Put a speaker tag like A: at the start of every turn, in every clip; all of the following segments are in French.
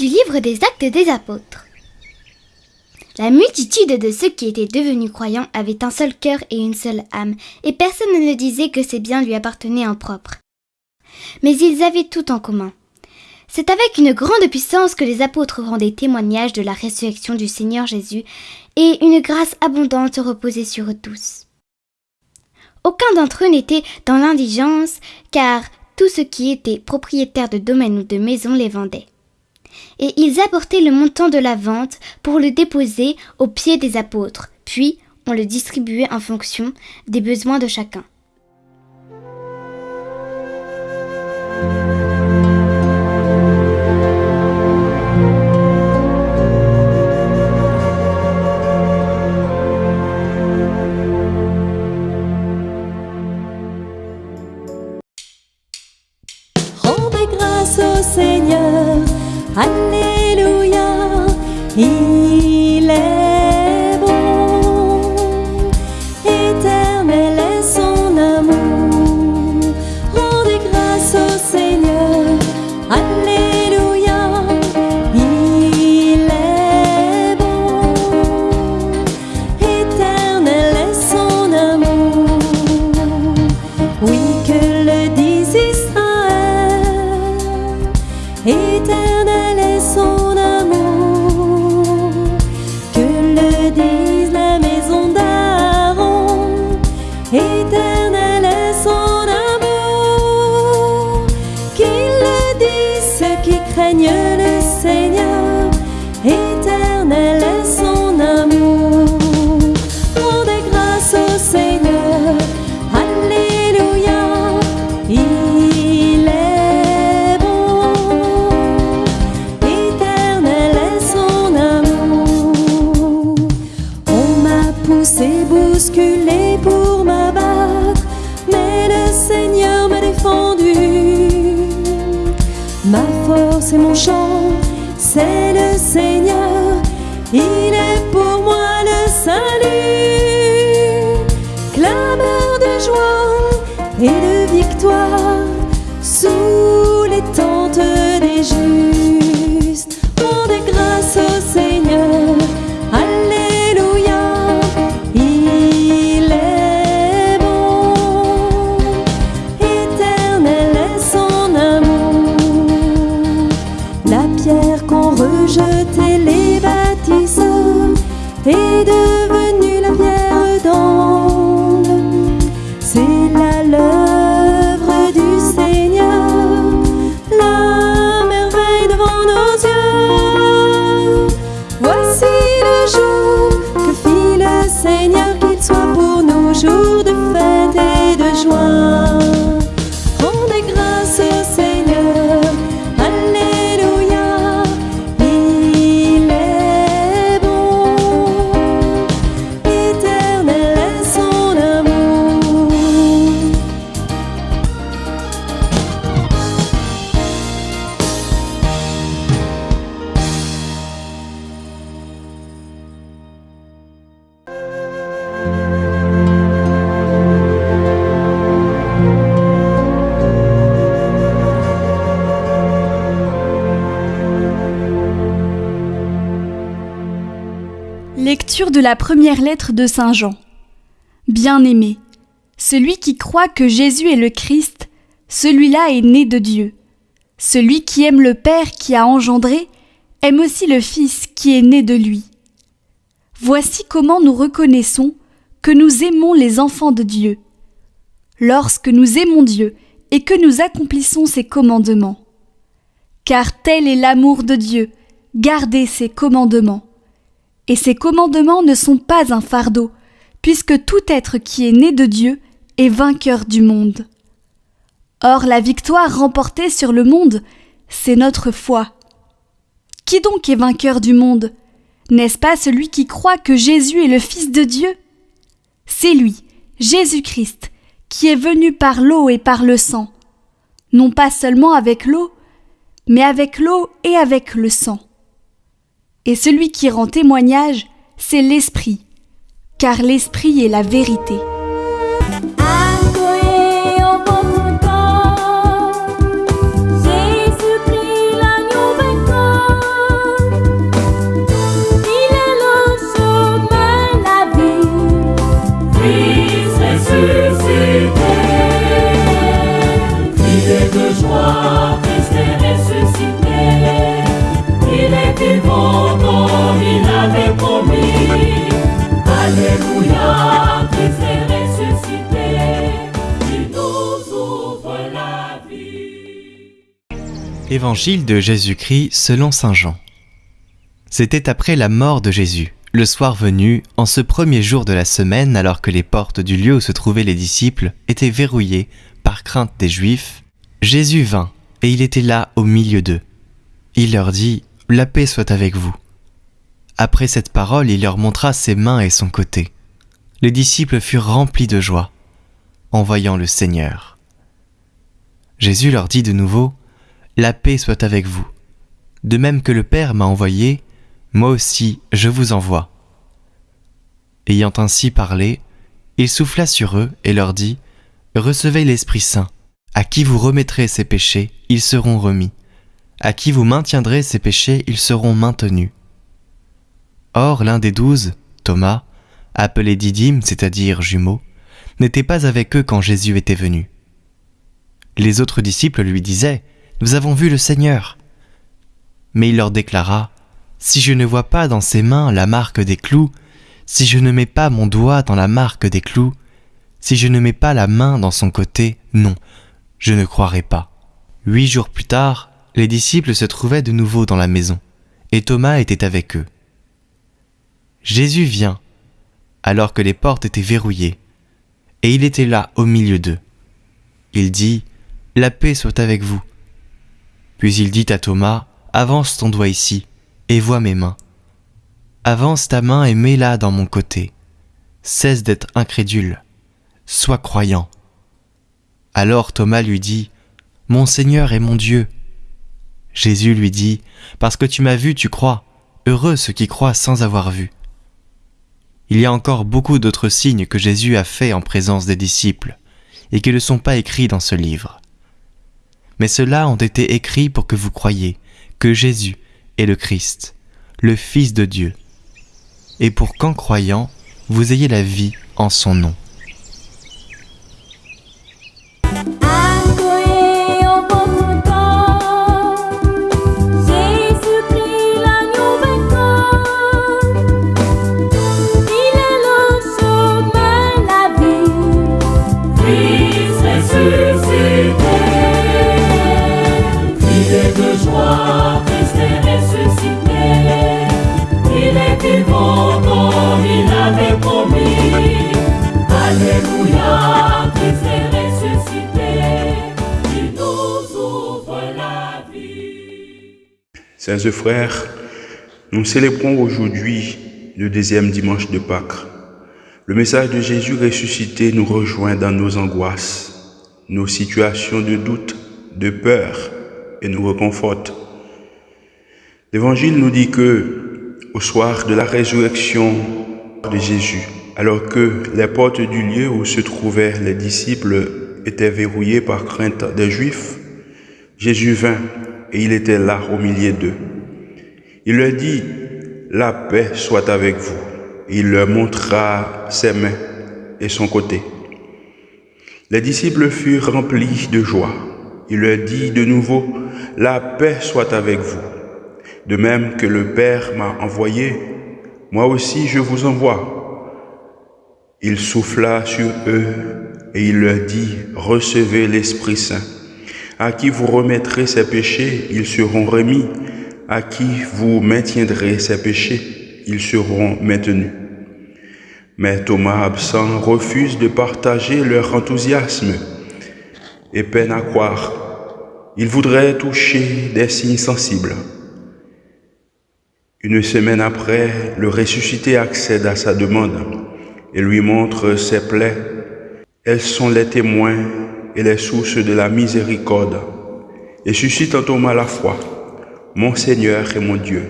A: Du livre des actes des apôtres. La multitude de ceux qui étaient devenus croyants avait un seul cœur et une seule âme, et personne ne disait que ses biens lui appartenaient en propre. Mais ils avaient tout en commun. C'est avec une grande puissance que les apôtres rendaient témoignage de la résurrection du Seigneur Jésus, et une grâce abondante reposait sur eux tous. Aucun d'entre eux n'était dans l'indigence, car tout ce qui était propriétaire de domaines ou de maisons les vendait et ils apportaient le montant de la vente pour le déposer aux pieds des apôtres, puis on le distribuait en fonction des besoins de chacun.
B: Alléluia, et mon chant, c'est le Seigneur, il est pour moi le salut. De la
C: première lettre de Saint Jean. Bien-aimé, celui qui croit que Jésus est le Christ, celui-là est né de Dieu. Celui qui aime le Père qui a engendré, aime aussi le Fils qui est né de lui. Voici comment nous reconnaissons que nous aimons les enfants de Dieu. Lorsque nous aimons Dieu et que nous accomplissons ses commandements. Car tel est l'amour de Dieu, garder ses commandements. Et ces commandements ne sont pas un fardeau, puisque tout être qui est né de Dieu est vainqueur du monde. Or la victoire remportée sur le monde, c'est notre foi. Qui donc est vainqueur du monde? N'est-ce pas celui qui croit que Jésus est le Fils de Dieu? C'est lui, Jésus-Christ, qui est venu par l'eau et par le sang, non pas seulement avec l'eau, mais avec l'eau et avec le sang et celui qui rend témoignage, c'est l'Esprit, car l'Esprit est la vérité.
B: Jésus-Christ est ressuscité, Christ est de joie, Christ ressuscité.
D: Évangile de Jésus-Christ selon Saint Jean. C'était après la mort de Jésus. Le soir venu, en ce premier jour de la semaine, alors que les portes du lieu où se trouvaient les disciples étaient verrouillées par crainte des Juifs, Jésus vint, et il était là au milieu d'eux. Il leur dit, la paix soit avec vous. Après cette parole, il leur montra ses mains et son côté. Les disciples furent remplis de joie en voyant le Seigneur. Jésus leur dit de nouveau, La paix soit avec vous. De même que le Père m'a envoyé, moi aussi je vous envoie. Ayant ainsi parlé, il souffla sur eux et leur dit, Recevez l'Esprit Saint. À qui vous remettrez ces péchés, ils seront remis. À qui vous maintiendrez ces péchés, ils seront maintenus. Or l'un des douze, Thomas, appelé Didyme, c'est-à-dire jumeau, n'était pas avec eux quand Jésus était venu. Les autres disciples lui disaient, Nous avons vu le Seigneur. Mais il leur déclara, Si je ne vois pas dans ses mains la marque des clous, si je ne mets pas mon doigt dans la marque des clous, si je ne mets pas la main dans son côté, non, je ne croirai pas. Huit jours plus tard, les disciples se trouvaient de nouveau dans la maison, et Thomas était avec eux. Jésus vient, alors que les portes étaient verrouillées, et il était là au milieu d'eux. Il dit, La paix soit avec vous. Puis il dit à Thomas, Avance ton doigt ici, et vois mes mains. Avance ta main et mets-la dans mon côté. Cesse d'être incrédule, sois croyant. Alors Thomas lui dit, Mon Seigneur et mon Dieu. Jésus lui dit, Parce que tu m'as vu, tu crois. Heureux ceux qui croient sans avoir vu. Il y a encore beaucoup d'autres signes que Jésus a faits en présence des disciples, et qui ne sont pas écrits dans ce livre. Mais ceux-là ont été écrits pour que vous croyiez que Jésus est le Christ, le Fils de Dieu, et pour qu'en croyant, vous ayez la vie en son nom.
E: Chers frères, nous célébrons aujourd'hui le deuxième dimanche de Pâques. Le message de Jésus ressuscité nous rejoint dans nos angoisses, nos situations de doute, de peur et nous reconforte. L'Évangile nous dit que, au soir de la résurrection de Jésus, alors que les portes du lieu où se trouvaient les disciples étaient verrouillées par crainte des Juifs, Jésus vint et il était là au milieu d'eux. Il leur dit, la paix soit avec vous. Il leur montra ses mains et son côté. Les disciples furent remplis de joie. Il leur dit de nouveau, la paix soit avec vous. De même que le Père m'a envoyé, moi aussi je vous envoie. Il souffla sur eux et il leur dit, recevez l'Esprit Saint. À qui vous remettrez ces péchés, ils seront remis. À qui vous maintiendrez ces péchés, ils seront maintenus. Mais Thomas absent refuse de partager leur enthousiasme et peine à croire. Il voudrait toucher des signes sensibles. Une semaine après, le ressuscité accède à sa demande et lui montre ses plaies. Elles sont les témoins et les sources de la miséricorde, et suscite en Thomas la foi, mon Seigneur et mon Dieu.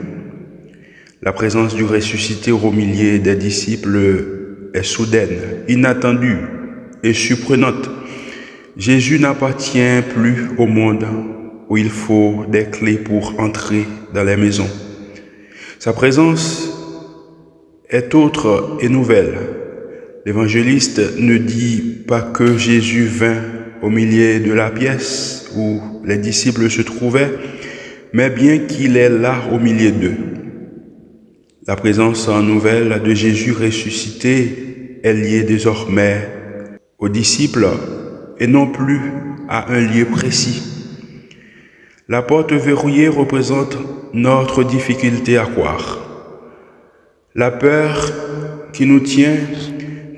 E: La présence du ressuscité au milieu des disciples est soudaine, inattendue et surprenante. Jésus n'appartient plus au monde où il faut des clés pour entrer dans les maisons. Sa présence est autre et nouvelle. L'évangéliste ne dit pas que Jésus vint au milieu de la pièce où les disciples se trouvaient, mais bien qu'il est là au milieu d'eux. La présence en nouvelle de Jésus ressuscité est liée désormais aux disciples et non plus à un lieu précis. La porte verrouillée représente notre difficulté à croire. La peur qui nous tient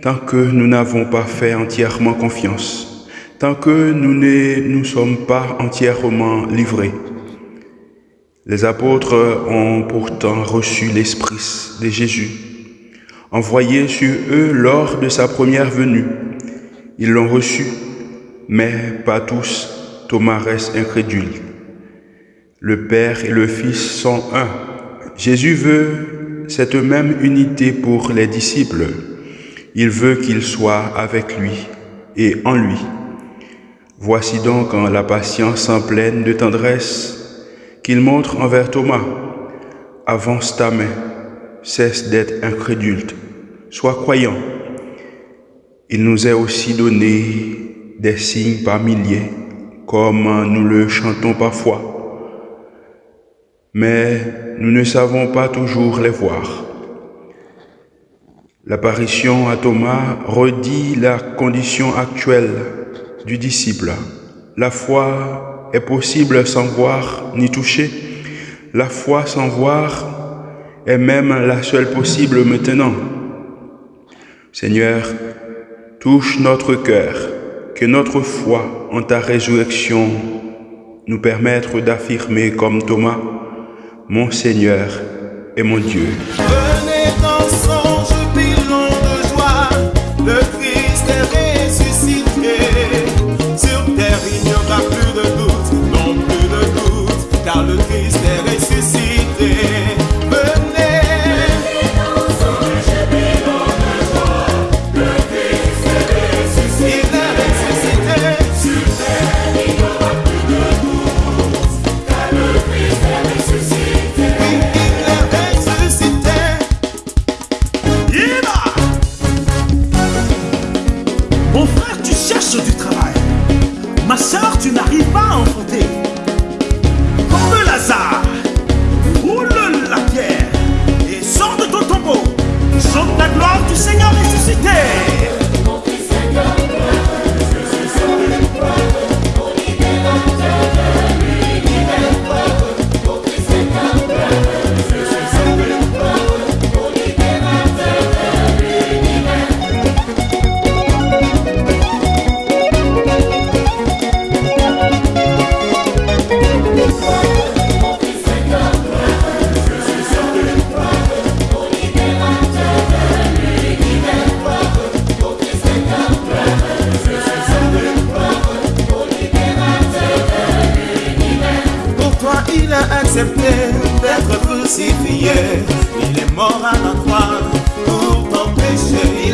E: tant que nous n'avons pas fait entièrement confiance, tant que nous ne nous sommes pas entièrement livrés. Les apôtres ont pourtant reçu l'Esprit de Jésus, envoyé sur eux lors de sa première venue. Ils l'ont reçu, mais pas tous. Thomas reste incrédule. Le Père et le Fils sont un. Jésus veut cette même unité pour les disciples. Il veut qu'ils soient avec lui et en lui. Voici donc en la patience en pleine de tendresse qu'il montre envers Thomas. Avance ta main, cesse d'être incrédule, sois croyant. Il nous est aussi donné des signes par milliers, comme nous le chantons parfois. Mais nous ne savons pas toujours les voir. L'apparition à Thomas redit la condition actuelle du disciple. La foi est possible sans voir ni toucher. La foi sans voir est même la seule possible maintenant. Seigneur, touche notre cœur, que notre foi en ta résurrection nous permette d'affirmer comme Thomas, mon Seigneur et mon Dieu.
F: tu t'empêcher